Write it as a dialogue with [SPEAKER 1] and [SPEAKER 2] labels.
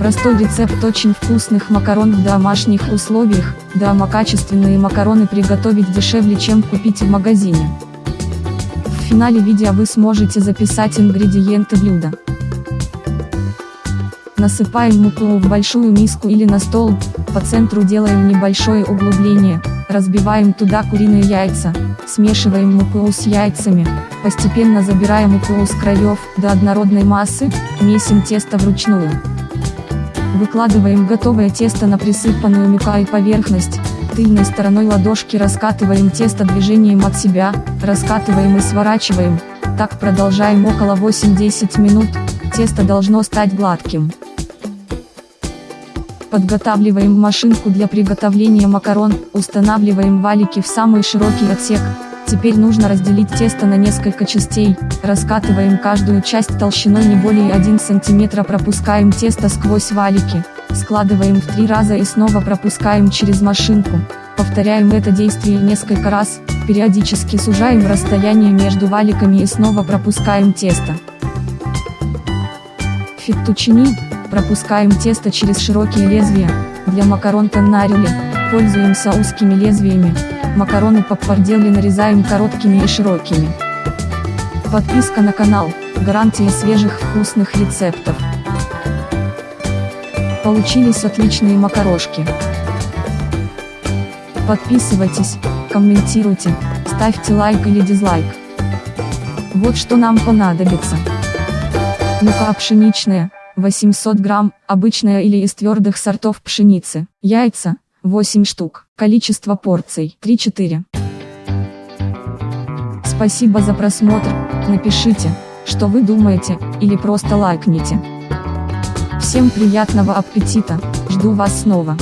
[SPEAKER 1] Простой рецепт очень вкусных макарон в домашних условиях, дома качественные макароны приготовить дешевле чем купить в магазине. В финале видео вы сможете записать ингредиенты блюда. Насыпаем муку в большую миску или на стол, по центру делаем небольшое углубление, разбиваем туда куриные яйца, смешиваем муку с яйцами, постепенно забираем муку с краев до однородной массы, месим тесто вручную. Выкладываем готовое тесто на присыпанную мукой поверхность, тыльной стороной ладошки раскатываем тесто движением от себя, раскатываем и сворачиваем, так продолжаем около 8-10 минут, тесто должно стать гладким. Подготавливаем машинку для приготовления макарон, устанавливаем валики в самый широкий отсек, Теперь нужно разделить тесто на несколько частей, раскатываем каждую часть толщиной не более 1 см пропускаем тесто сквозь валики, складываем в три раза и снова пропускаем через машинку, повторяем это действие несколько раз, периодически сужаем расстояние между валиками и снова пропускаем тесто. Фиттучини, пропускаем тесто через широкие лезвия, для макарон тоннарили, пользуемся узкими лезвиями, Макароны поппардели нарезаем короткими и широкими. Подписка на канал, гарантия свежих вкусных рецептов. Получились отличные макарошки. Подписывайтесь, комментируйте, ставьте лайк или дизлайк. Вот что нам понадобится. Мука пшеничная, 800 грамм, обычная или из твердых сортов пшеницы, яйца, 8 штук. Количество порций 3-4. Спасибо за просмотр, напишите, что вы думаете, или просто лайкните. Всем приятного аппетита, жду вас снова.